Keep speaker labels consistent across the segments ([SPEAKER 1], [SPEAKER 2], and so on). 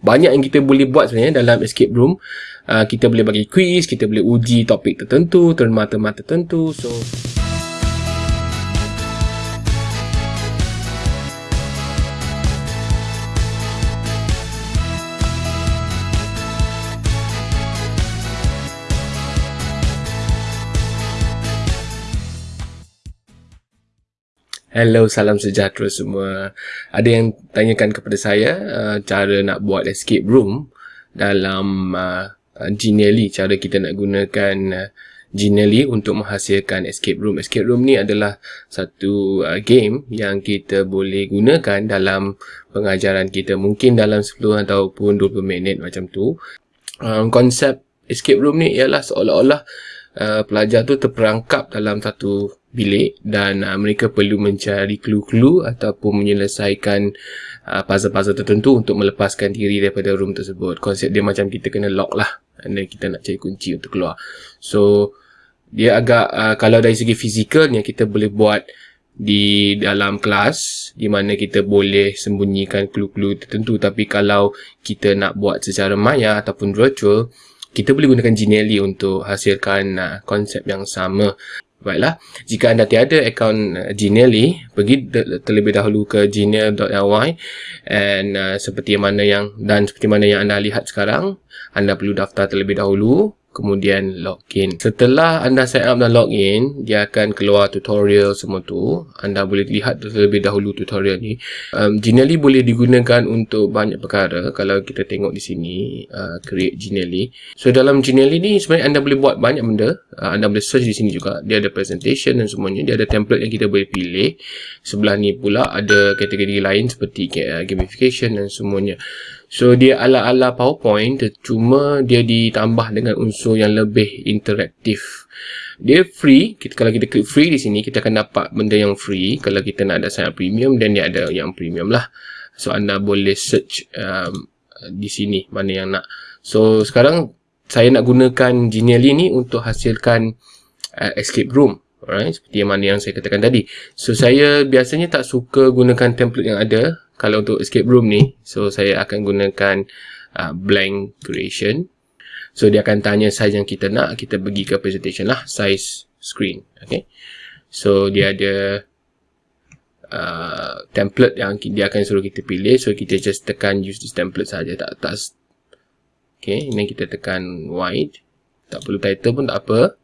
[SPEAKER 1] Banyak yang kita boleh buat sebenarnya dalam escape room. Uh, kita boleh bagi quiz, kita boleh uji topik tertentu, tema-tema tertentu. So Hello, salam sejahtera semua. Ada yang tanyakan kepada saya uh, cara nak buat escape room dalam uh, Genially. Cara kita nak gunakan uh, Genially untuk menghasilkan escape room. Escape room ni adalah satu uh, game yang kita boleh gunakan dalam pengajaran kita. Mungkin dalam 10 ataupun 20 minit macam tu. Um, konsep escape room ni ialah seolah-olah uh, pelajar tu terperangkap dalam satu bilik dan uh, mereka perlu mencari clue-clue ataupun menyelesaikan uh, puzzle-puzzle tertentu untuk melepaskan diri daripada room tersebut. Konsep dia macam kita kena lock lah dan kita nak cari kunci untuk keluar. So, dia agak, uh, kalau dari segi fizikal ni kita boleh buat di dalam kelas di mana kita boleh sembunyikan clue-clue tertentu tapi kalau kita nak buat secara maya ataupun virtual kita boleh gunakan Genially untuk hasilkan uh, konsep yang sama. Baiklah, jika anda tiada akaun uh, Genially, pergi terlebih dahulu ke genial.ly and uh, seperti mana yang dan seperti mana yang anda lihat sekarang, anda perlu daftar terlebih dahulu kemudian login. Setelah anda sign up dan login, dia akan keluar tutorial semua tu. Anda boleh lihat terlebih dahulu tutorial ni. Um, Genially boleh digunakan untuk banyak perkara. Kalau kita tengok di sini, uh, create Genially. So dalam Genially ni sebenarnya anda boleh buat banyak benda. Uh, anda boleh search di sini juga. Dia ada presentation dan semuanya. Dia ada template yang kita boleh pilih. Sebelah ni pula ada kategori lain seperti uh, gamification dan semuanya. So dia ala-ala PowerPoint cuma dia ditambah dengan unsur yang lebih interaktif. Dia free, kita, kalau kita klik free di sini kita akan dapat benda yang free. Kalau kita nak ada sign premium dan dia ada yang premium lah. So anda boleh search um, di sini mana yang nak. So sekarang saya nak gunakan Genially ni untuk hasilkan uh, escape room. Alright, seperti yang mana yang saya katakan tadi. So saya biasanya tak suka gunakan template yang ada kalau untuk escape room ni. So saya akan gunakan uh, blank creation so dia akan tanya size yang kita nak kita pergi ke presentation lah size screen okay? So dia ada uh, template yang dia akan suruh kita pilih. So kita just tekan use this template saja tak tak okay? Ini kita tekan wide. Tak perlu title pun tak apa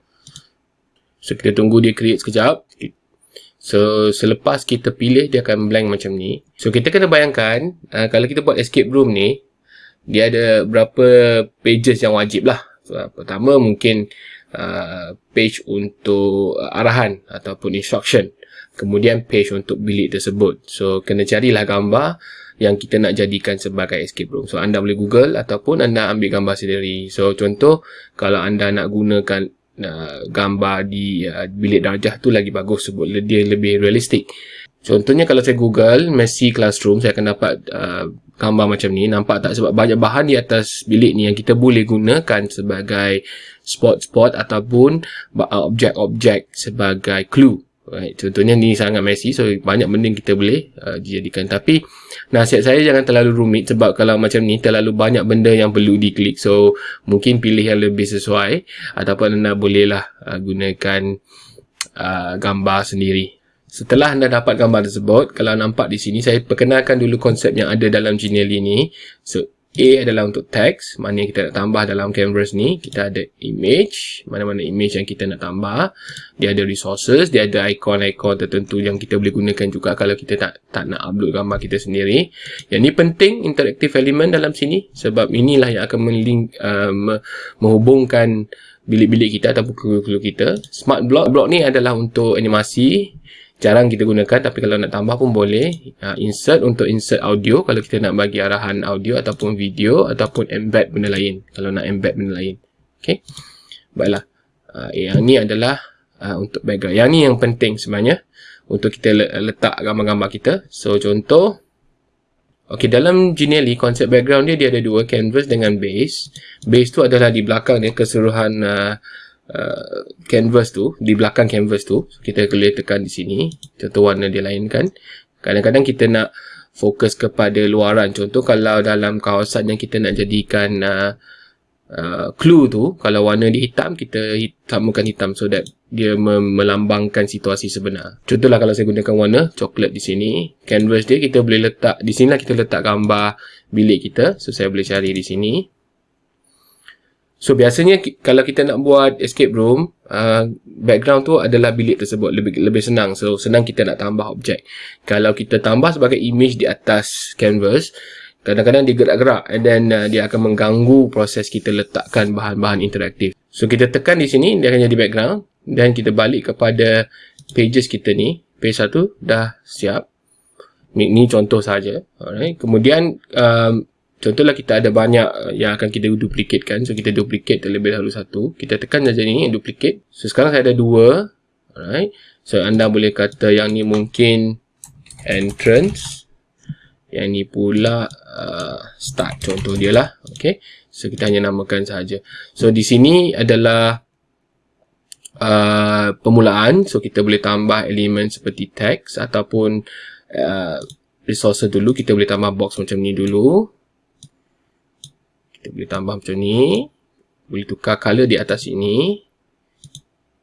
[SPEAKER 1] so kita tunggu dia create sekejap So, selepas kita pilih, dia akan blank macam ni. So, kita kena bayangkan, uh, kalau kita buat escape room ni, dia ada berapa pages yang wajib lah. So, pertama, mungkin uh, page untuk uh, arahan ataupun instruction. Kemudian, page untuk bilik tersebut. So, kena carilah gambar yang kita nak jadikan sebagai escape room. So, anda boleh google ataupun anda ambil gambar sendiri. So, contoh, kalau anda nak gunakan uh, gambar di uh, bilik darjah tu lagi bagus sebut dia lebih realistik. Contohnya kalau saya google Messi Classroom saya akan dapat uh, gambar macam ni. Nampak tak sebab banyak bahan di atas bilik ni yang kita boleh gunakan sebagai spot-spot ataupun objek-objek sebagai clue. Right. Contohnya ni sangat messy so banyak benda kita boleh uh, dijadikan tapi nasihat saya jangan terlalu rumit sebab kalau macam ni terlalu banyak benda yang perlu diklik so mungkin pilih yang lebih sesuai ataupun anda bolehlah uh, gunakan uh, gambar sendiri. Setelah anda dapat gambar tersebut kalau nampak di sini saya perkenalkan dulu konsep yang ada dalam Genially ni. So A adalah untuk text, mana yang kita nak tambah dalam canvas ni. Kita ada image, mana-mana image yang kita nak tambah. Dia ada resources, dia ada icon-icon tertentu yang kita boleh gunakan juga kalau kita tak tak nak upload gambar kita sendiri. Yang ni penting, interactive element dalam sini. Sebab inilah yang akan melink, uh, menghubungkan bilik-bilik kita ataupun clue-clue kita. Smart block, block ni adalah untuk animasi jarang kita gunakan tapi kalau nak tambah pun boleh. Uh, insert untuk insert audio. Kalau kita nak bagi arahan audio ataupun video ataupun embed benda lain. Kalau nak embed benda lain. Ok baiklah. Uh, yang ni adalah uh, untuk background. Yang ni yang penting sebenarnya. Untuk kita letak gambar-gambar kita. So contoh. Ok dalam Genially konsep background dia dia ada dua canvas dengan base. Base tu adalah di belakang dia keseluruhan uh, Uh, canvas tu di belakang canvas tu kita boleh tekan di sini contoh warna dia lain kan kadang-kadang kita nak fokus kepada luaran. Contoh kalau dalam kawasan yang kita nak jadikan uh, uh, clue tu, kalau warna dia hitam, kita samakan hitam so that dia melambangkan situasi sebenar. Contohlah kalau saya gunakan warna coklat di sini, canvas dia kita boleh letak, di sinilah kita letak gambar bilik kita. So saya boleh cari di sini. So biasanya kalau kita nak buat escape room, uh, background tu adalah bilik tersebut lebih lebih senang. So senang kita nak tambah objek. Kalau kita tambah sebagai image di atas canvas, kadang-kadang dia gerak-gerak and then uh, dia akan mengganggu proses kita letakkan bahan-bahan interaktif. So kita tekan di sini dia akan jadi background dan kita balik kepada pages kita ni. Page satu dah siap. Ni, ni contoh saja. Alright. Kemudian um, Contohlah kita ada banyak uh, yang akan kita duplicate kan. So, kita duplicate terlebih dahulu satu. Kita tekan saja ni, duplicate. So, sekarang saya ada dua. Alright. So, anda boleh kata yang ni mungkin entrance. Yang ni pula uh, start. Contoh dia lah. Okay. So, kita hanya namakan saja. So, di sini adalah uh, permulaan. So, kita boleh tambah elemen seperti text ataupun uh, resource dulu. Kita boleh tambah box macam ni dulu. Kita boleh tambah macam ni. Boleh tukar color di atas ini.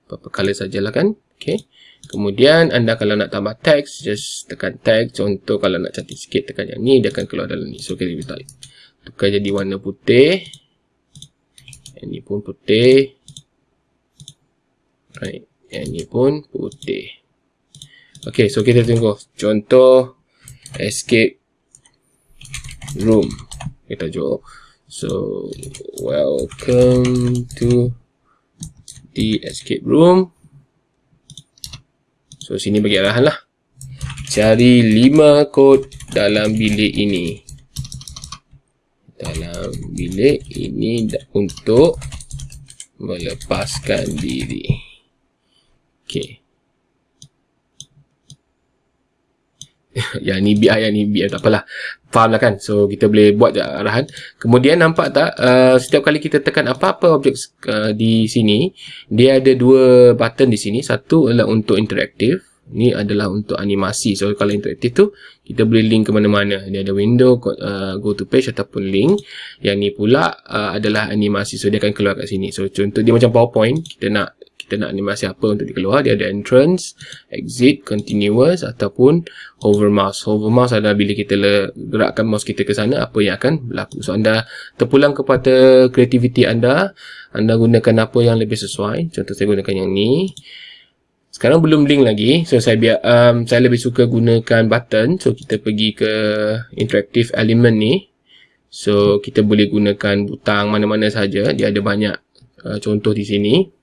[SPEAKER 1] Apa-apa color sajalah kan. Okay. Kemudian anda kalau nak tambah teks, just tekan teks. Contoh kalau nak cantik sikit, tekan yang ni. Dia akan keluar dalam ni. So, kita boleh tukar jadi warna putih. Yang ni pun putih. Right. Yang ni pun putih. Okay, so kita tengok. Contoh escape room. Kita jom. So, welcome to the escape room. So, sini bagi arahan lah. Cari 5 kod dalam bilik ini. Dalam bilik ini untuk melepaskan diri. Okay. yang ni biar yang ni biar tak apalah. Faham lah kan? So kita boleh buat arahan. Kemudian nampak tak uh, setiap kali kita tekan apa-apa objek uh, di sini dia ada dua button di sini. Satu adalah untuk interaktif ni adalah untuk animasi. So kalau interaktif tu kita boleh link ke mana-mana. Dia ada window uh, go to page ataupun link. Yang ni pula uh, adalah animasi. So dia akan keluar kat sini. So contoh dia macam powerpoint. Kita nak kita nak animasi apa untuk dikeluar dia ada entrance exit continuous ataupun hover mouse hover mouse adalah bila kita gerakkan mouse kita ke sana apa yang akan berlaku. So anda terpulang kepada kreativiti anda anda gunakan apa yang lebih sesuai. Contoh saya gunakan yang ni. Sekarang belum link lagi so saya biar um, saya lebih suka gunakan button. So kita pergi ke interactive element ni. So kita boleh gunakan butang mana-mana saja. Dia ada banyak uh, contoh di sini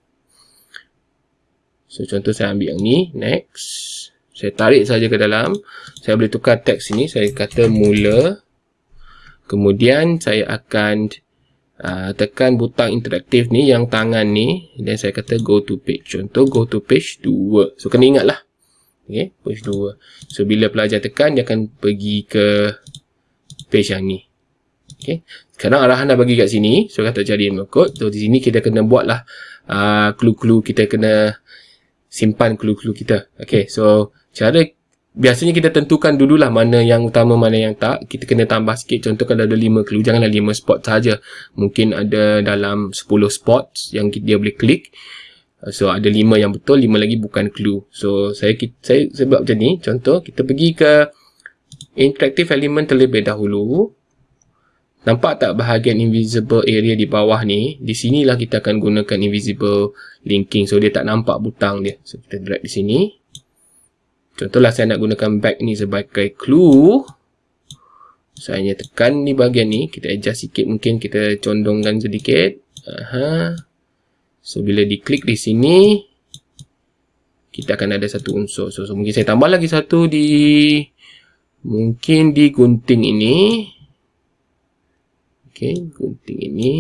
[SPEAKER 1] So contoh saya ambil yang ni, next. Saya tarik saja ke dalam. Saya boleh tukar teks ini, saya kata mula. Kemudian saya akan uh, tekan butang interaktif ni yang tangan ni dan saya kata go to page. Contoh go to page 2. So kena ingatlah. Okay, page 2. So bila pelajar tekan dia akan pergi ke page yang ni. Okay. Sekarang arahan dah bagi kat sini. So kata cari code. So di sini kita kena buatlah uh, clue-clue kita kena simpan clue-clue kita. Okay, so cara biasanya kita tentukan dululah mana yang utama, mana yang tak. Kita kena tambah sikit. Contoh kalau ada 5 clue, janganlah 5 spot saja. Mungkin ada dalam 10 spots yang dia boleh klik. So ada 5 yang betul, 5 lagi bukan clue. So saya saya, buat macam ni. Contoh kita pergi ke interactive element terlebih dahulu. Nampak tak bahagian invisible area di bawah ni? Di sinilah kita akan gunakan invisible linking. So, dia tak nampak butang dia. So, kita drag di sini. Contohlah saya nak gunakan back ni sebagai clue. Saya hanya tekan ni bahagian ni. Kita adjust sikit mungkin. Kita condongkan sedikit. Aha. So, bila diklik di sini, kita akan ada satu unsur. So, so mungkin saya tambah lagi satu di... Mungkin di gunting ini. Okey, gunting ini.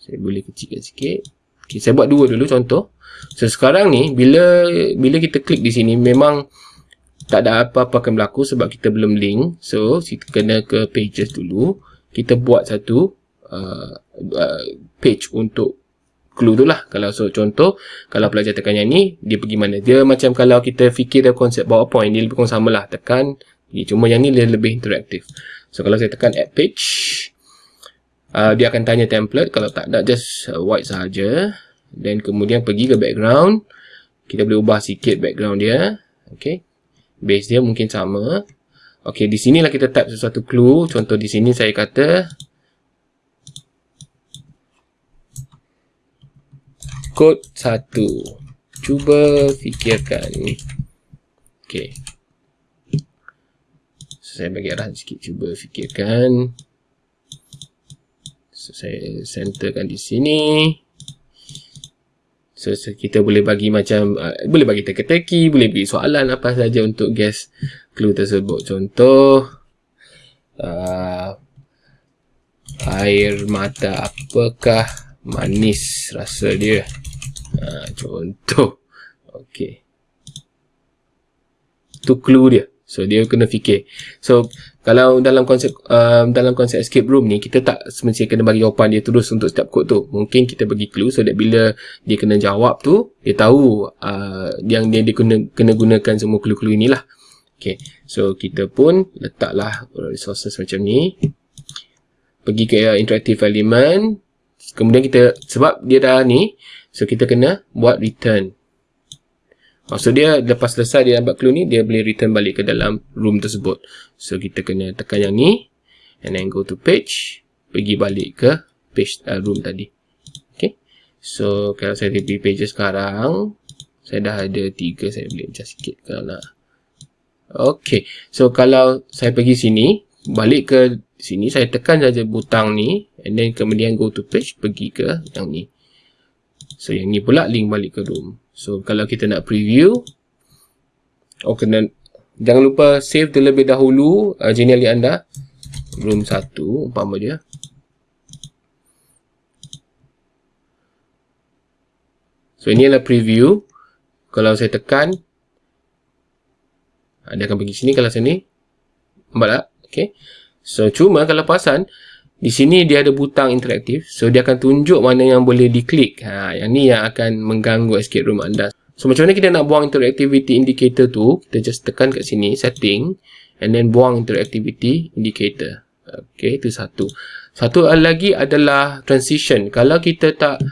[SPEAKER 1] Saya boleh kecilkan sikit. Okey, saya buat dua dulu contoh. So, sekarang ni, bila bila kita klik di sini, memang tak ada apa-apa akan berlaku sebab kita belum link. So, kita kena ke pages dulu. Kita buat satu uh, uh, page untuk clue tu lah. Kalau so, contoh, kalau pelajar tekan yang ni, dia pergi mana? Dia macam kalau kita fikir dia konsep PowerPoint, dia lebih kurang sama lah. Tekan Cuma yang ni dia lebih interaktif. So kalau saya tekan add page, uh, dia akan tanya template. Kalau tak ada, just uh, white sahaja. Dan kemudian pergi ke background. Kita boleh ubah sikit background dia. Okay. Base dia mungkin sama. Okay, di sinilah kita type sesuatu clue. Contoh di sini saya kata kod 1. Cuba fikirkan. Okay. So, saya bagi arah sikit. Cuba fikirkan. So, saya centerkan di sini. So, kita boleh bagi macam, uh, boleh bagi teka-teki, boleh bagi soalan apa saja untuk guess clue tersebut. Contoh, uh, air mata apakah manis rasa dia? Uh, contoh, okay. Itu clue dia. So dia kena fikir. So kalau dalam konsep uh, dalam konsep escape room ni kita tak semestinya kena bagi jawapan dia terus untuk setiap kod tu. Mungkin kita bagi clue so that bila dia kena jawab tu dia tahu uh, yang dia, dia kena kena gunakan semua clue-clue inilah. Okay. So kita pun letaklah resources macam ni. Pergi ke uh, interactive element. Kemudian kita sebab dia dah ni so kita kena buat return. Maksud dia lepas selesai dia dapat clue ni dia boleh return balik ke dalam room tersebut. So kita kena tekan yang ni and then go to page pergi balik ke page uh, room tadi. Okay. So kalau saya pergi page sekarang saya dah ada tiga saya boleh adjust sikit kalau nak. Okay. So kalau saya pergi sini balik ke sini saya tekan saja butang ni and then kemudian go to page pergi ke yang ni. So yang ni pula link balik ke room. So kalau kita nak preview Oh kena Jangan lupa save terlebih dahulu uh, Geniali anda Room 1 umpama dia So ini adalah preview Kalau saya tekan Dia akan pergi sini kalau sini Nampak tak? Okay. So cuma kalau perasan di sini dia ada butang interaktif. So, dia akan tunjuk mana yang boleh diklik. Ha, yang ni yang akan mengganggu escape room anda. So, macam mana kita nak buang interactivity indicator tu? Kita just tekan kat sini, setting. And then buang interactivity indicator. Okay, itu satu. Satu lagi adalah transition. Kalau kita tak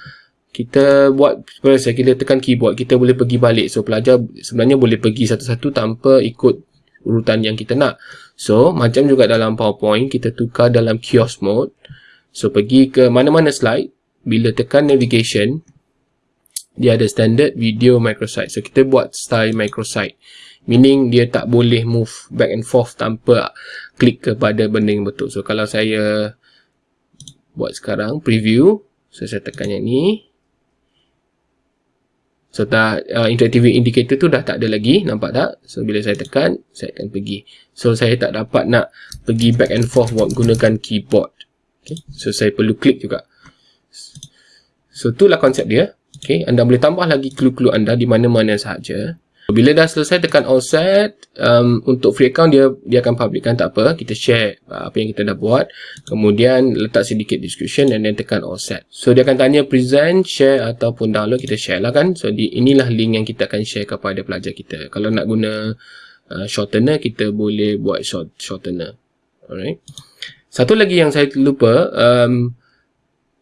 [SPEAKER 1] kita buat kita tekan keyboard, kita boleh pergi balik. So, pelajar sebenarnya boleh pergi satu-satu tanpa ikut urutan yang kita nak. So, macam juga dalam PowerPoint, kita tukar dalam kiosk mode. So, pergi ke mana-mana slide. Bila tekan navigation, dia ada standard video microsite. So, kita buat style microsite. Meaning, dia tak boleh move back and forth tanpa klik kepada benda yang betul. So, kalau saya buat sekarang, preview. So, saya tekan yang ni. Dah uh, interactive indicator tu dah tak ada lagi nampak tak? So bila saya tekan saya akan pergi. So saya tak dapat nak pergi back and forth gunakan keyboard. Okay. so saya perlu klik juga. So itulah konsep dia. Okay. anda boleh tambah lagi clue-clue anda di mana-mana sahaja bila dah selesai tekan all set um, untuk free account dia dia akan publickan tak apa. Kita share uh, apa yang kita dah buat. Kemudian letak sedikit description and then tekan all set so dia akan tanya present share ataupun download kita share lah kan. So di, inilah link yang kita akan share kepada pelajar kita. Kalau nak guna uh, shortener kita boleh buat short shortener. Alright. Satu lagi yang saya lupa um,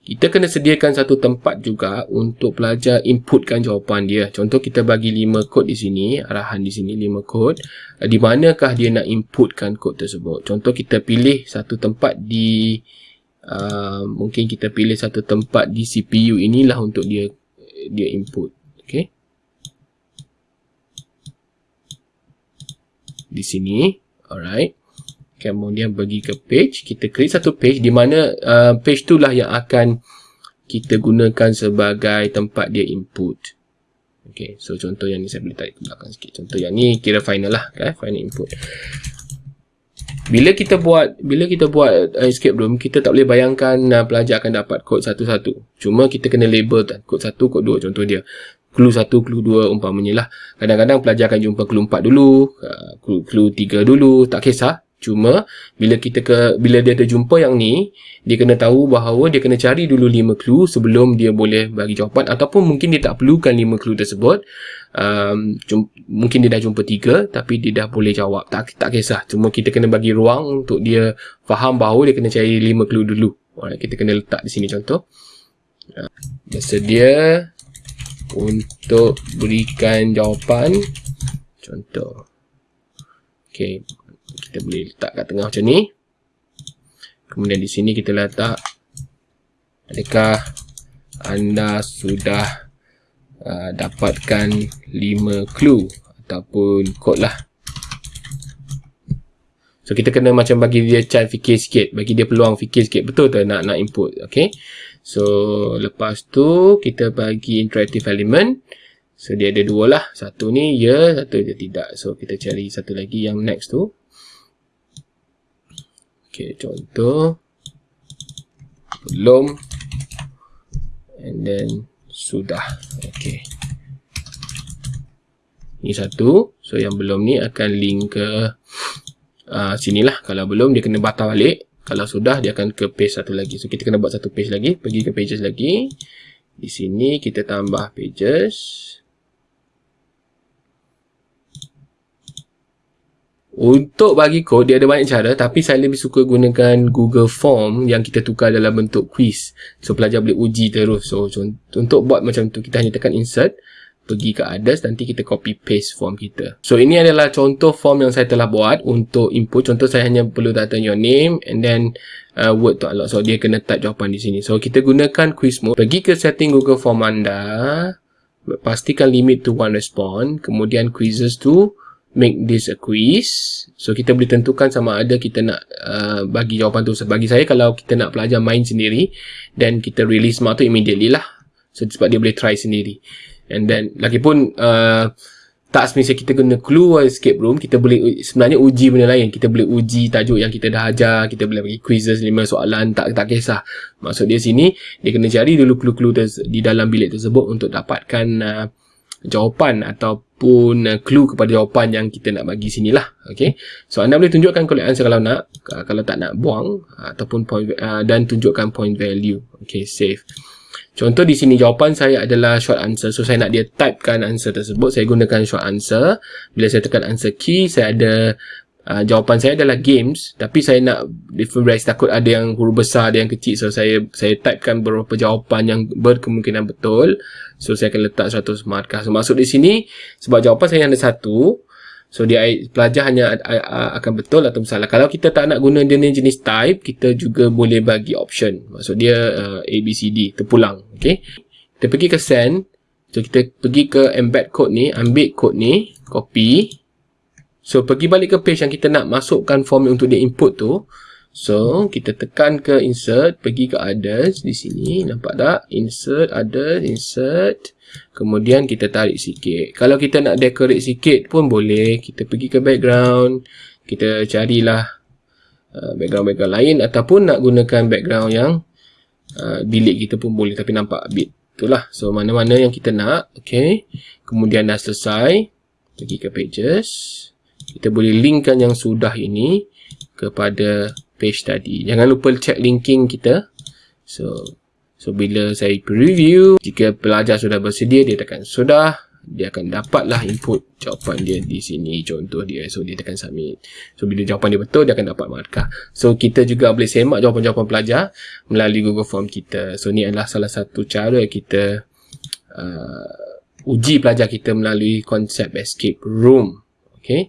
[SPEAKER 1] kita kena sediakan satu tempat juga untuk pelajar inputkan jawapan dia. Contoh kita bagi 5 kod di sini, arahan di sini 5 kod. Di manakah dia nak inputkan kod tersebut? Contoh kita pilih satu tempat di uh, mungkin kita pilih satu tempat di CPU inilah untuk dia dia input. Okay. Di sini, alright kemudian pergi ke page kita create satu page di mana uh, page tu lah yang akan kita gunakan sebagai tempat dia input. Ok so contoh yang ni saya boleh tarik ke belakang sikit. Contoh yang ni kira final lah kan final input. Bila kita buat bila kita buat uh, escape room kita tak boleh bayangkan uh, pelajar akan dapat kod satu-satu. Cuma kita kena label kan kod satu kod dua. Contoh dia clue satu, clue dua umpamanya lah. Kadang-kadang pelajar akan jumpa clue empat dulu, uh, clue, clue tiga dulu, tak kisah. Cuma bila kita ke bila dia terjumpa yang ni, dia kena tahu bahawa dia kena cari dulu 5 clue sebelum dia boleh bagi jawapan ataupun mungkin dia tak perlukan 5 clue tersebut. Um, jum, mungkin dia dah jumpa 3 tapi dia dah boleh jawab. Tak tak kisah. Cuma kita kena bagi ruang untuk dia faham bahawa dia kena cari 5 clue dulu. Alright, kita kena letak di sini contoh. Uh, bersedia untuk berikan jawapan contoh. Okay, kita boleh letak kat tengah macam ni. Kemudian di sini kita letak adakah anda sudah uh, dapatkan 5 clue ataupun kod lah. So kita kena macam bagi dia chance fikir sikit bagi dia peluang fikir sikit. Betul tak nak nak input? Okay. So lepas tu kita bagi interactive element. So dia ada dua lah. Satu ni ya satu dia tidak. So kita cari satu lagi yang next tu Okay, contoh belum and then sudah. Okay. Ni satu. So, yang belum ni akan link ke uh, sini lah. Kalau belum, dia kena batal balik. Kalau sudah, dia akan ke page satu lagi. So, kita kena buat satu page lagi. Pergi ke pages lagi. Di sini, kita tambah pages. Untuk bagi kod, dia ada banyak cara tapi saya lebih suka gunakan Google Form yang kita tukar dalam bentuk quiz. So, pelajar boleh uji terus. So, untuk buat macam tu, kita hanya tekan insert, pergi ke others, nanti kita copy paste form kita. So, ini adalah contoh form yang saya telah buat untuk input. Contoh, saya hanya perlu datang your name and then uh, word to unlock. So, dia kena type jawapan di sini. So, kita gunakan quiz mode. Pergi ke setting Google Form anda. Pastikan limit to one response. Kemudian quizzes to make this a quiz. So kita boleh tentukan sama ada kita nak uh, bagi jawapan tu. Bagi saya kalau kita nak pelajar main sendiri then kita release mark tu immediately lah. So sebab dia boleh try sendiri. And then lagipun uh, tak semestinya kita guna clue escape room kita boleh sebenarnya uji benda lain kita boleh uji tajuk yang kita dah ajar kita boleh bagi quizzes lima soalan tak tak kisah maksud dia sini dia kena cari dulu clue-clue di dalam bilik tersebut untuk dapatkan uh, jawapan ataupun uh, clue kepada jawapan yang kita nak bagi sini lah. Okay. So, anda boleh tunjukkan correct answer kalau nak. Uh, kalau tak nak buang. Uh, ataupun point uh, dan tunjukkan point value. Okay, save. Contoh di sini jawapan saya adalah short answer. So, saya nak dia typekan answer tersebut. Saya gunakan short answer. Bila saya tekan answer key, saya ada Uh, jawapan saya adalah games tapi saya nak different takut ada yang huruf besar ada yang kecil. So saya saya typekan beberapa jawapan yang berkemungkinan betul. So saya akan letak 100 markah. So masuk di sini sebab jawapan saya ada satu. So dia pelajar hanya akan betul atau salah. Kalau kita tak nak guna jenis jenis type kita juga boleh bagi option. Maksud dia uh, A, B, C, D terpulang. Okay? kita pergi ke send. So kita pergi ke embed code ni ambil code ni copy So, pergi balik ke page yang kita nak masukkan form untuk dia input tu. So, kita tekan ke insert, pergi ke others di sini. Nampak tak? Insert, others, insert. Kemudian kita tarik sikit. Kalau kita nak decorate sikit pun boleh. Kita pergi ke background. Kita carilah uh, background-background lain. Ataupun nak gunakan background yang uh, bilik kita pun boleh. Tapi nampak bit. Itulah. So, mana-mana yang kita nak. Okay. Kemudian dah selesai. Pergi ke pages kita boleh linkkan yang sudah ini kepada page tadi. Jangan lupa check linking kita. So, so bila saya preview, jika pelajar sudah bersedia, dia tekan sudah. Dia akan dapatlah input jawapan dia di sini. Contoh dia. So, dia tekan submit. So, bila jawapan dia betul, dia akan dapat markah. So, kita juga boleh semak jawapan-jawapan pelajar melalui Google Form kita. So, ni adalah salah satu cara kita uh, uji pelajar kita melalui konsep escape room. Okay.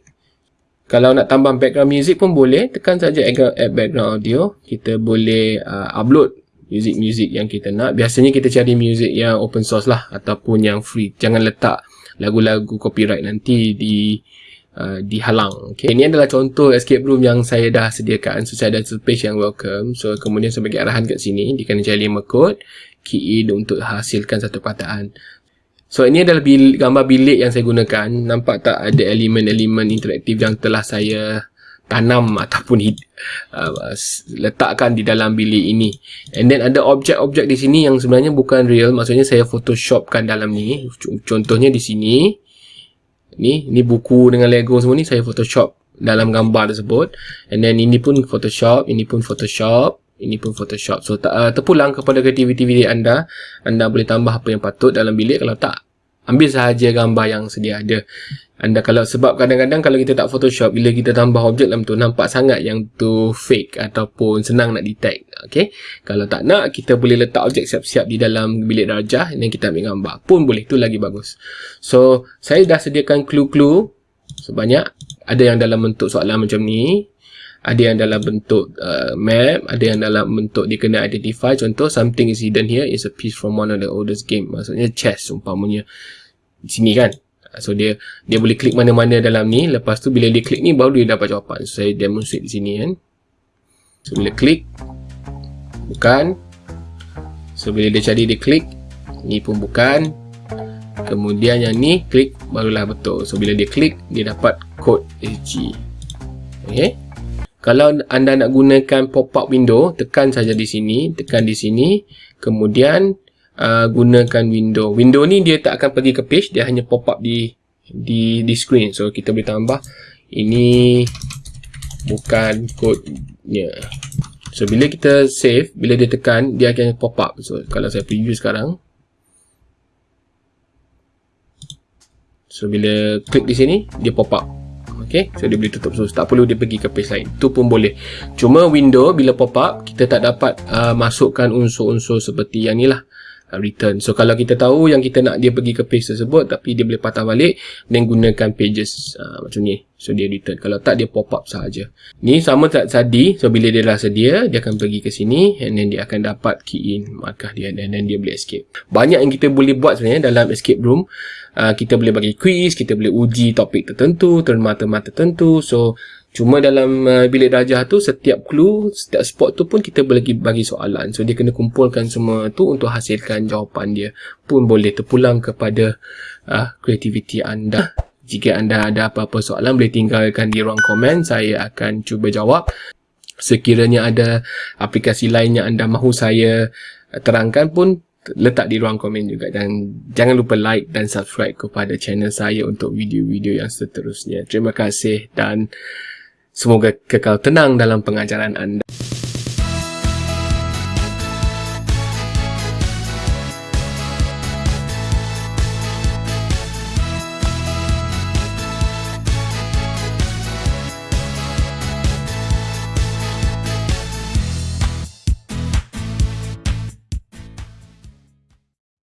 [SPEAKER 1] Kalau nak tambah background music pun boleh, tekan saja add background audio. Kita boleh uh, upload music-music yang kita nak. Biasanya kita cari music yang open source lah ataupun yang free. Jangan letak lagu-lagu copyright nanti di uh, dihalang. Okay. Ini adalah contoh escape room yang saya dah sediakan. So, saya ada page yang welcome. So, kemudian saya bagi arahan kat sini. Dia kena cari 5 code. Key untuk hasilkan satu perkataan. So ini adalah bil gambar bilik yang saya gunakan. Nampak tak ada elemen-elemen interaktif yang telah saya tanam ataupun uh, letakkan di dalam bilik ini. And then ada objek-objek di sini yang sebenarnya bukan real. Maksudnya saya photoshopkan dalam ni. Contohnya di sini. Ni, ni buku dengan Lego semua ni saya photoshop dalam gambar tersebut and then ini pun Photoshop ini pun Photoshop ini pun Photoshop. So uh, terpulang kepada kreativiti anda. Anda boleh tambah apa yang patut dalam bilik. Kalau tak ambil sahaja gambar yang sedia ada. Anda kalau sebab kadang-kadang kalau kita tak photoshop bila kita tambah objek dalam tu nampak sangat yang tu fake ataupun senang nak detect. Okey kalau tak nak kita boleh letak objek siap-siap di dalam bilik darjah dan kita ambil gambar. Pun boleh. Tu lagi bagus. So saya dah sediakan clue-clue. Sebanyak ada yang dalam bentuk soalan macam ni ada yang dalam bentuk uh, map ada yang dalam bentuk dia kena identify contoh something is hidden here is a piece from one of the oldest game maksudnya chess umpamanya sini kan So dia dia boleh klik mana-mana dalam ni. Lepas tu bila dia klik ni baru dia dapat jawapan. So saya demonstrate di sini kan. So bila klik bukan. So bila dia cari dia klik ni pun bukan. Kemudian yang ni klik barulah betul. So bila dia klik dia dapat kod SG. Okay. Kalau anda nak gunakan pop-up window, tekan saja di sini, tekan di sini. Kemudian uh, gunakan window. Window ni dia tak akan pergi ke page, dia hanya pop up di di di screen. So kita boleh tambah ini bukan kodenya. So bila kita save, bila dia tekan, dia akan pop up. So kalau saya preview sekarang. So bila klik di sini, dia pop up. Okay, so dia boleh tutup. So tak perlu dia pergi ke page lain. Itu pun boleh. Cuma window bila pop up, kita tak dapat uh, masukkan unsur-unsur seperti yang ni lah. Uh, return. So kalau kita tahu yang kita nak dia pergi ke page tersebut tapi dia boleh patah balik dan gunakan pages uh, macam ni. So dia return. Kalau tak dia pop up sahaja. Ni sama tak tadi. So bila dia dah sedia dia akan pergi ke sini and then dia akan dapat key in markah dia dan then dia boleh escape. Banyak yang kita boleh buat sebenarnya dalam escape room. Uh, kita boleh bagi quiz, kita boleh uji topik tertentu, terma-terma tertentu. So Cuma dalam uh, bilik darjah tu setiap clue, setiap spot tu pun kita boleh bagi soalan. So dia kena kumpulkan semua tu untuk hasilkan jawapan dia. Pun boleh terpulang kepada uh, kreativiti anda. Jika anda ada apa-apa soalan boleh tinggalkan di ruang komen. Saya akan cuba jawab. Sekiranya ada aplikasi lain yang anda mahu saya terangkan pun letak di ruang komen juga dan jangan lupa like dan subscribe kepada channel saya untuk video-video yang seterusnya. Terima kasih dan Semoga kekal tenang dalam pengajaran anda.